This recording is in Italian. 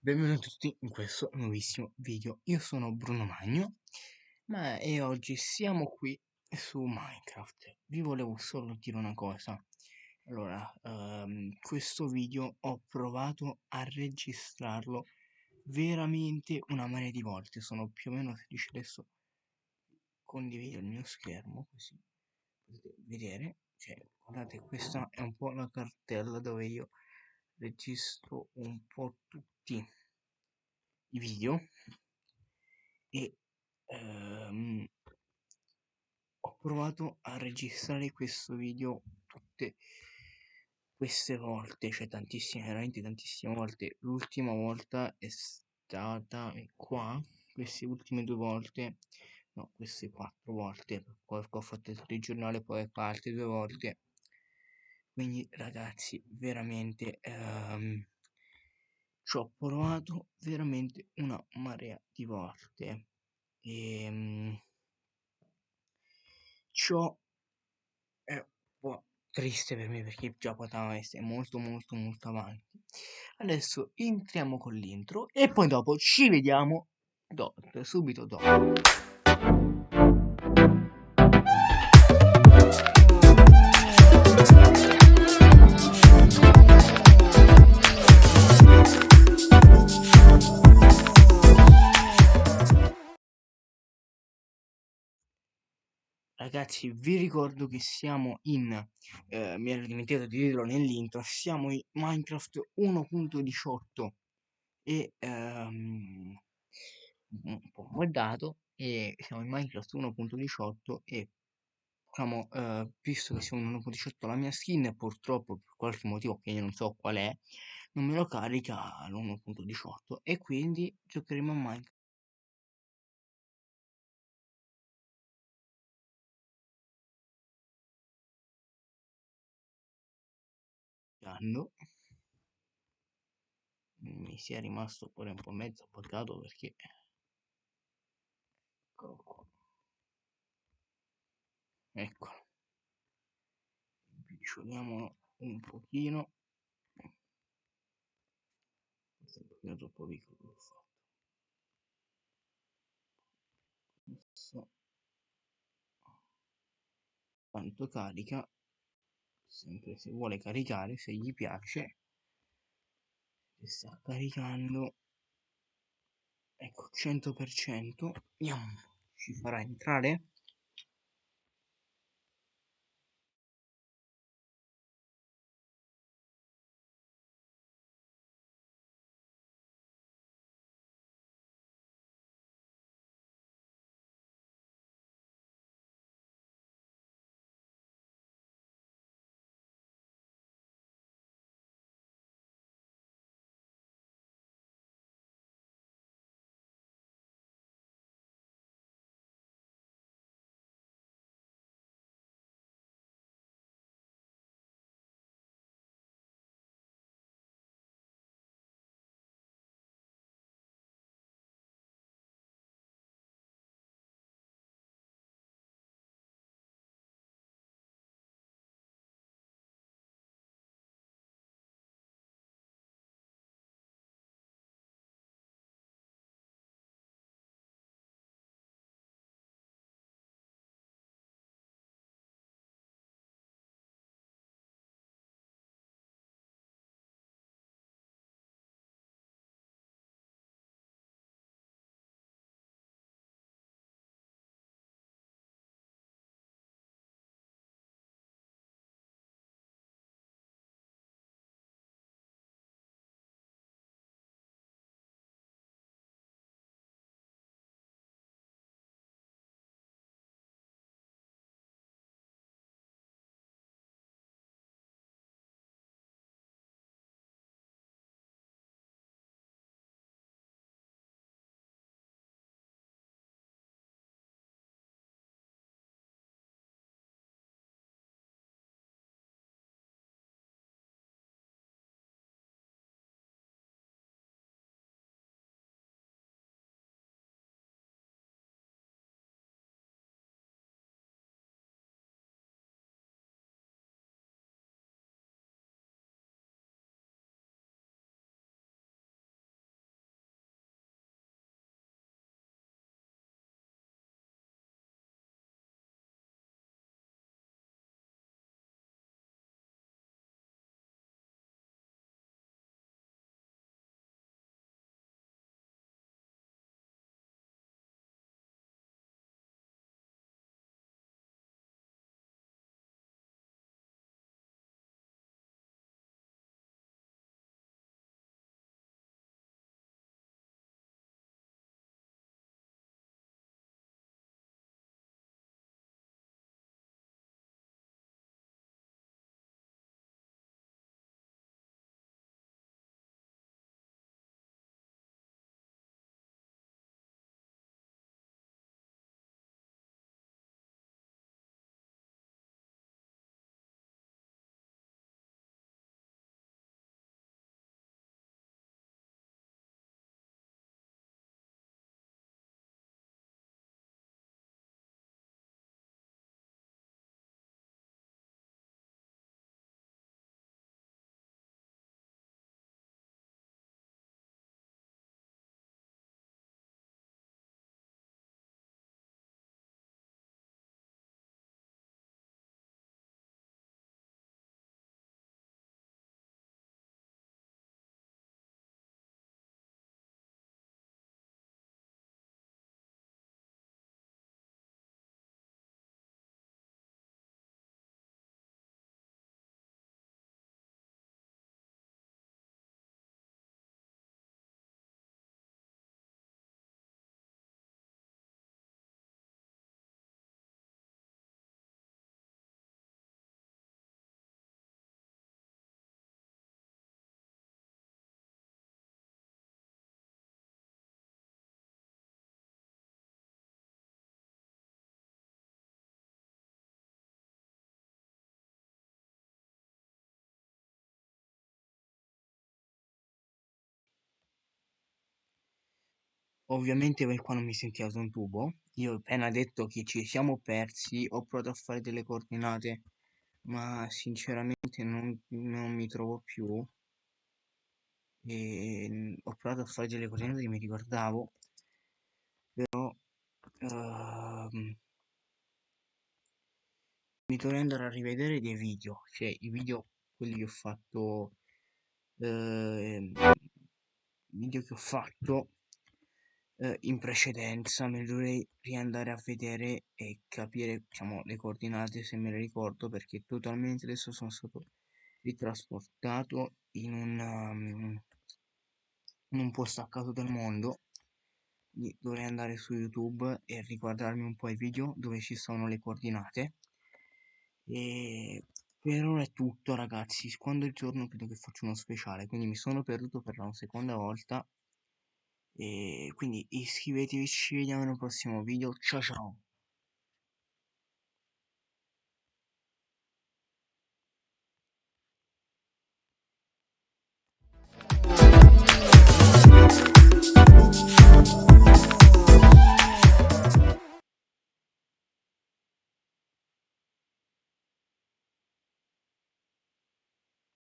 Benvenuti tutti in questo nuovissimo video. Io sono Bruno Magno, ma e oggi siamo qui su Minecraft. Vi volevo solo dire una cosa. Allora, um, questo video ho provato a registrarlo veramente una marea di volte. Sono più o meno felice adesso. Condivido il mio schermo così potete vedere. Cioè, guardate, questa è un po' la cartella dove io registro un po' tutti i video e ehm, ho provato a registrare questo video tutte queste volte, cioè tantissime, veramente tantissime volte. L'ultima volta è stata qua, queste ultime due volte, no, queste quattro volte, ho fatto il telegiornale, poi altre due volte quindi ragazzi, veramente ehm, ci ho provato veramente una marea di volte. E ehm, ciò è un po' triste per me perché già poteva essere molto molto molto avanti. Adesso entriamo con l'intro e poi dopo ci vediamo do subito dopo. Ragazzi, vi ricordo che siamo in, eh, mi ero dimenticato di dirlo nell'intro, siamo in Minecraft 1.18 e um, un po' guardato e siamo in Minecraft 1.18 e diciamo, uh, visto che siamo in 1.18 la mia skin purtroppo per qualche motivo che io non so qual è, non me lo carica l'1.18 e quindi giocheremo a Minecraft anno mi sia rimasto pure un po' mezzo buggato perché eccolo qua ecco. Impiccioliamolo un pochino. Questo un pochino troppo piccolo l'ho fatto. Adesso quanto carica sempre se vuole caricare se gli piace si sta caricando ecco 100% andiamo ci farà entrare ovviamente per qua non mi sentiva su un tubo. Io ho appena detto che ci siamo persi, ho provato a fare delle coordinate, ma sinceramente non, non mi trovo più. E ho provato a fare delle coordinate che mi ricordavo, però uh, mi dovrei andare a rivedere dei video, cioè i video quelli che ho fatto, eh, video che ho fatto eh, in precedenza, me li dovrei riandare a vedere e capire diciamo le coordinate se me le ricordo perché totalmente adesso sono stato ritrasportato in un, um, in un posto a caso del mondo. Dovrei andare su youtube e riguardarmi un po' i video dove ci sono le coordinate. E per ora è tutto ragazzi. Quando è il giorno credo che faccio uno speciale quindi mi sono perduto per la seconda volta e quindi iscrivetevi ci vediamo nel prossimo video. Ciao ciao